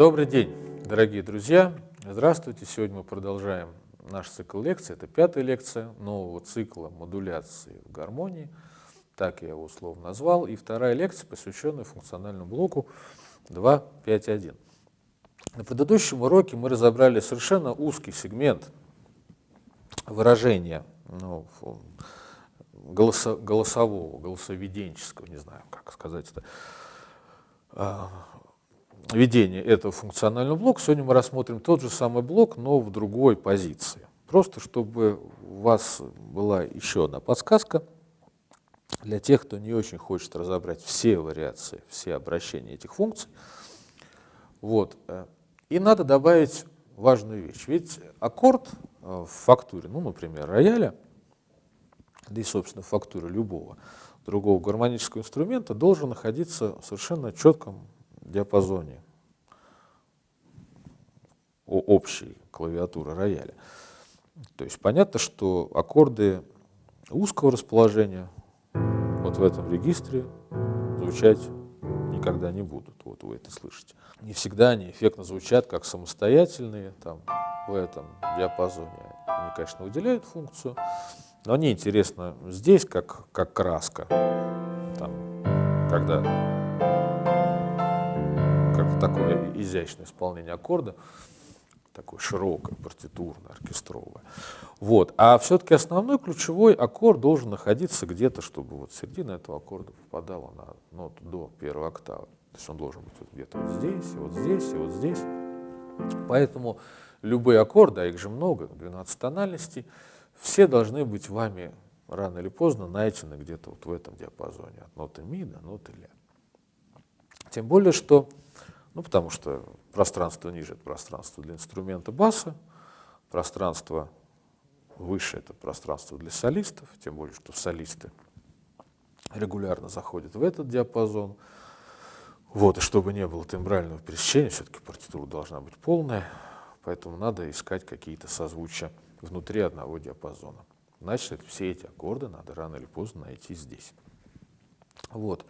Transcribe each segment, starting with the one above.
Добрый день, дорогие друзья! Здравствуйте! Сегодня мы продолжаем наш цикл лекций. Это пятая лекция нового цикла модуляции в гармонии. Так я его условно назвал. И вторая лекция, посвященная функциональному блоку 2.5.1. На предыдущем уроке мы разобрали совершенно узкий сегмент выражения ну, голосо, голосового, голосоведенческого, не знаю, как сказать это, а, ведения этого функционального блока. Сегодня мы рассмотрим тот же самый блок, но в другой позиции. Просто чтобы у вас была еще одна подсказка для тех, кто не очень хочет разобрать все вариации, все обращения этих функций. Вот. Э, и надо добавить важную вещь. Ведь аккорд э, в фактуре, ну, например, рояля, да и, собственно, фактура любого другого гармонического инструмента должен находиться в совершенно четком диапазоне общей клавиатуры рояля. То есть понятно, что аккорды узкого расположения вот в этом регистре звучать никогда не будут. Вот вы это слышите. Не всегда они эффектно звучат как самостоятельные, там, в этом диапазоне. Они, конечно, выделяют функцию, но они интересны здесь, как, как краска. Там, когда как такое изящное исполнение аккорда, такое широкое, партитурное, оркестровое. Вот. А все-таки основной ключевой аккорд должен находиться где-то, чтобы вот середина этого аккорда попадала на ноту до первой октавы. То есть он должен быть вот где-то вот здесь, и вот здесь, и вот здесь. Поэтому любые аккорды, а их же много, 12 тональностей, все должны быть вами рано или поздно найдены где-то вот в этом диапазоне, от ноты ми до ноты ля. Тем более, что ну, потому что пространство ниже — это пространство для инструмента баса, пространство выше — это пространство для солистов, тем более, что солисты регулярно заходят в этот диапазон. Вот, и чтобы не было тембрального пересечения, все-таки партитура должна быть полная, поэтому надо искать какие-то созвучия внутри одного диапазона. Значит, все эти аккорды надо рано или поздно найти здесь. Вот.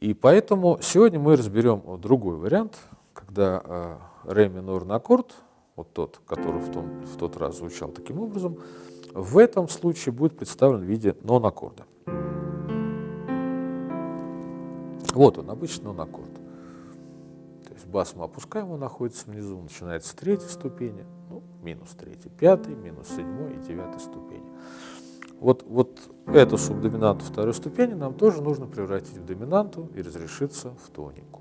И поэтому сегодня мы разберем другой вариант, когда э, ре минорный аккорд, вот тот, который в, том, в тот раз звучал таким образом, в этом случае будет представлен в виде нон-аккорда. Вот он, обычный нон-аккорд. То есть бас мы опускаем, он находится внизу, начинается с третьей ступени, ну, минус третьей, пятой, минус седьмой и девятой ступени. Вот, вот эту субдоминанту второй ступени нам тоже нужно превратить в доминанту и разрешиться в тонику.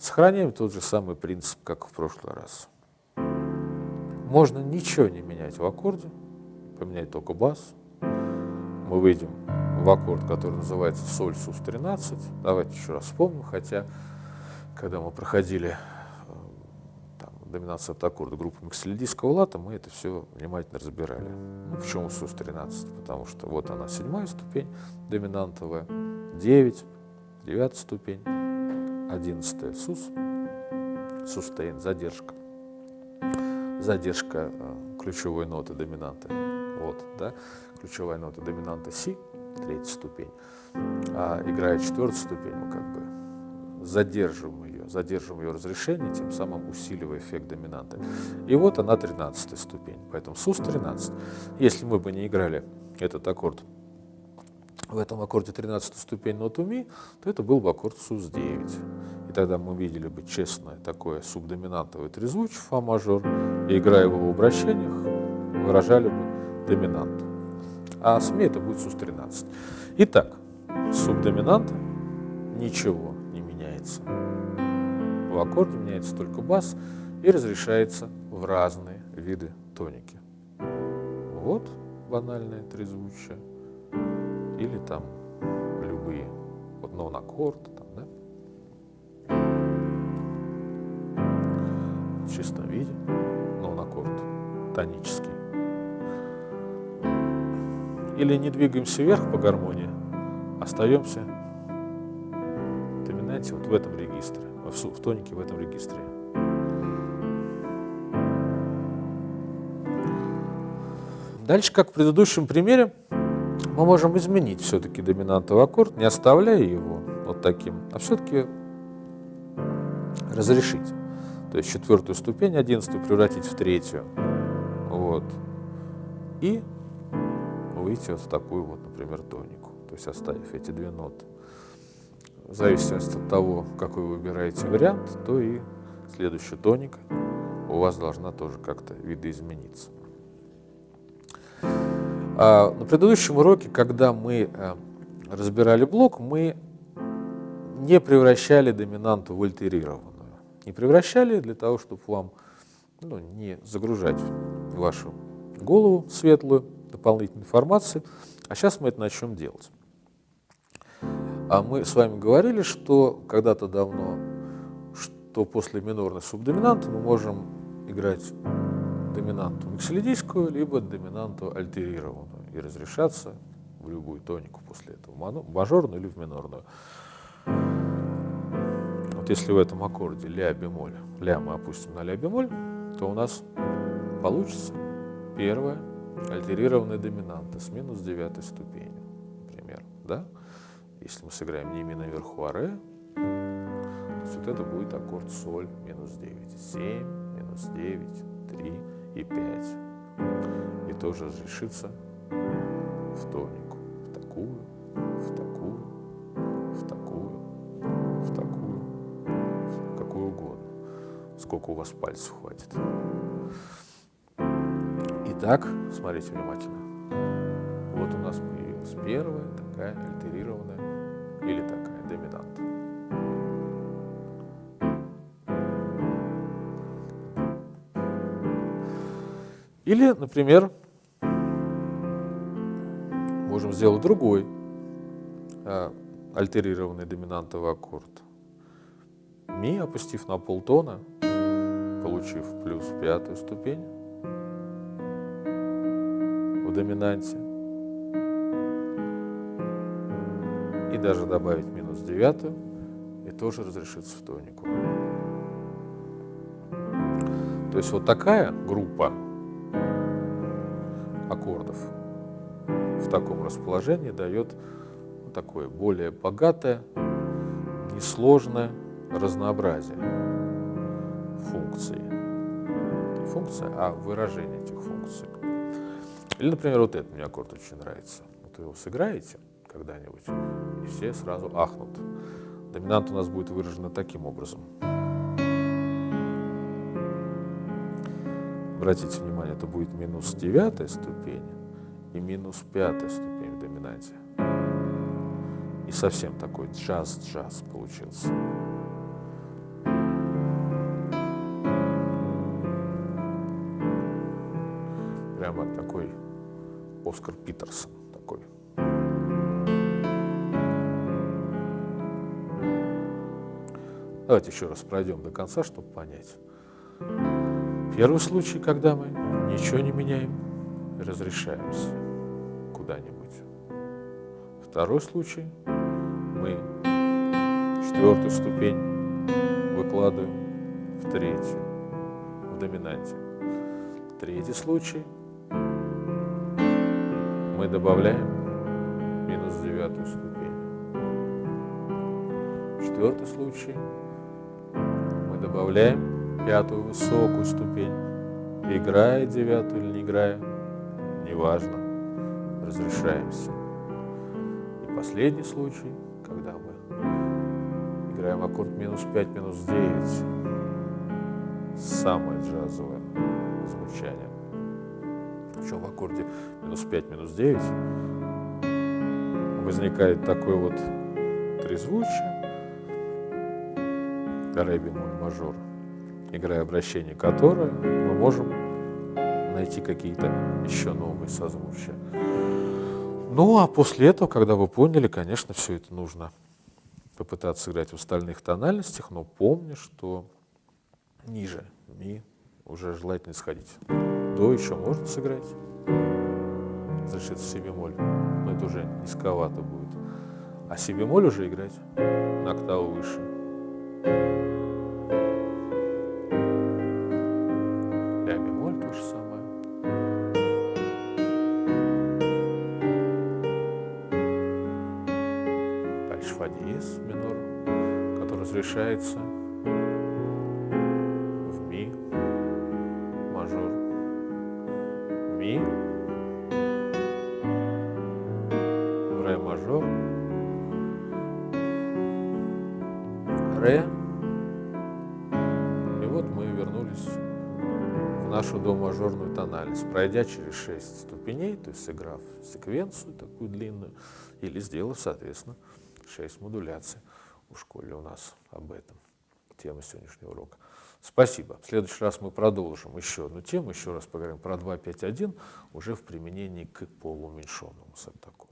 Сохраняем тот же самый принцип, как в прошлый раз. Можно ничего не менять в аккорде, поменять только бас. Мы выйдем в аккорд, который называется соль сус 13. Давайте еще раз вспомним, хотя когда мы проходили доминация от аккорда группы максилидийского лата, мы это все внимательно разбирали. Ну, почему СУС-13? Потому что вот она, седьмая ступень доминантовая, 9, девятая ступень, одиннадцатая СУС, сустейн, задержка. Задержка э, ключевой ноты доминанты. Вот, да, ключевая нота доминанта Си, третья ступень. А играя четвертую ступень, мы как бы задерживаем задерживаем ее разрешение, тем самым усиливая эффект доминанты. И вот она 13 ступень, поэтому СУС 13. Если мы бы не играли этот аккорд в этом аккорде 13 ступень ноту ми, то это был бы аккорд СУС-9. И тогда мы видели бы честное такое субдоминантовое трезвучие фа мажор, и играя его в обращениях, выражали бы доминант. А с ми это будет СУС-13. Итак, субдоминанта ничего не меняется в аккорде меняется только бас и разрешается в разные виды тоники. Вот банальное трезвучие. Или там любые. Вот нон-аккорд. Там, да? В чистом виде нон-аккорд тонический. Или не двигаемся вверх по гармонии, остаемся доминанте вот в этом регистре в тонике в этом регистре. Дальше, как в предыдущем примере, мы можем изменить все-таки доминантовый аккорд, не оставляя его вот таким, а все-таки разрешить. То есть четвертую ступень, одиннадцатую превратить в третью. Вот. И выйти вот в такую вот, например, тонику. То есть оставив эти две ноты. В зависимости от того, какой вы выбираете вариант, то и следующая тоника у вас должна тоже как-то видоизмениться. А на предыдущем уроке, когда мы э, разбирали блок, мы не превращали доминанту в альтерированную. Не превращали для того, чтобы вам ну, не загружать вашу голову светлую дополнительной информации. А сейчас мы это начнем делать. А мы с вами говорили, что когда-то давно, что после минорной субдоминанты мы можем играть доминанту миксолидийскую, либо доминанту альтерированную и разрешаться в любую тонику после этого, в мажорную или в минорную. Вот если в этом аккорде ля бемоль, ля мы опустим на ля бемоль, то у нас получится первая альтерированная доминанта с минус девятой ступенью, например, да? Если мы сыграем не ми наверху, а ре, вот это будет аккорд соль минус 9, 7, минус 9, 3 и 5. И тоже разрешится в тонику, в такую, в такую, в такую, в такую, в какую угодно, сколько у вас пальцев хватит. Итак, смотрите внимательно. Вот у нас появилась первая такая альтерированная или такая доминанта. Или, например, можем сделать другой а, альтерированный доминантовый аккорд. Ми, опустив на полтона, получив плюс пятую ступень, в доминанте. И даже добавить минус девятую, и тоже разрешится в тонику. То есть вот такая группа аккордов в таком расположении дает такое более богатое, несложное разнообразие функций. Функция, а выражение этих функций. Или, например, вот этот мне аккорд очень нравится. Вот вы его сыграете когда-нибудь, все сразу ахнут. Доминант у нас будет выражена таким образом. Обратите внимание, это будет минус девятая ступень и минус пятая ступень в доминанте. И совсем такой джаз-джаз получился. Прямо такой Оскар Питерсон такой. Давайте еще раз пройдем до конца, чтобы понять. Первый случай, когда мы ничего не меняем, разрешаемся куда-нибудь. Второй случай, мы четвертую ступень выкладываем в третью, в доминанте. Третий случай – мы добавляем минус девятую ступень. Четвертый случай добавляем пятую высокую ступень. Играя девятую или не играя, неважно, разрешаемся. И последний случай, когда мы играем аккорд минус 5, минус 9, самое джазовое звучание причем в аккорде минус 5, минус 9, возникает такой вот трезвучие, ре бемоль мажор, играя обращение которое мы можем найти какие-то еще новые созвучия. Ну, а после этого, когда вы поняли, конечно, все это нужно попытаться играть в остальных тональностях, но помни, что ниже ми уже желательно сходить. До еще можно сыграть. Разрешится си бемоль, но это уже низковато будет. А си бемоль уже играть на октаву выше. разрешается в ми мажор. Ми, ре мажор, ре. И вот мы вернулись в нашу до-мажорную тональность, пройдя через 6 ступеней, то есть сыграв секвенцию такую длинную, или сделав, соответственно, 6 модуляций. В школе у нас об этом тема сегодняшнего урока. Спасибо. В следующий раз мы продолжим еще одну тему, еще раз поговорим про 2.5.1 уже в применении к полууменьшенному септаку.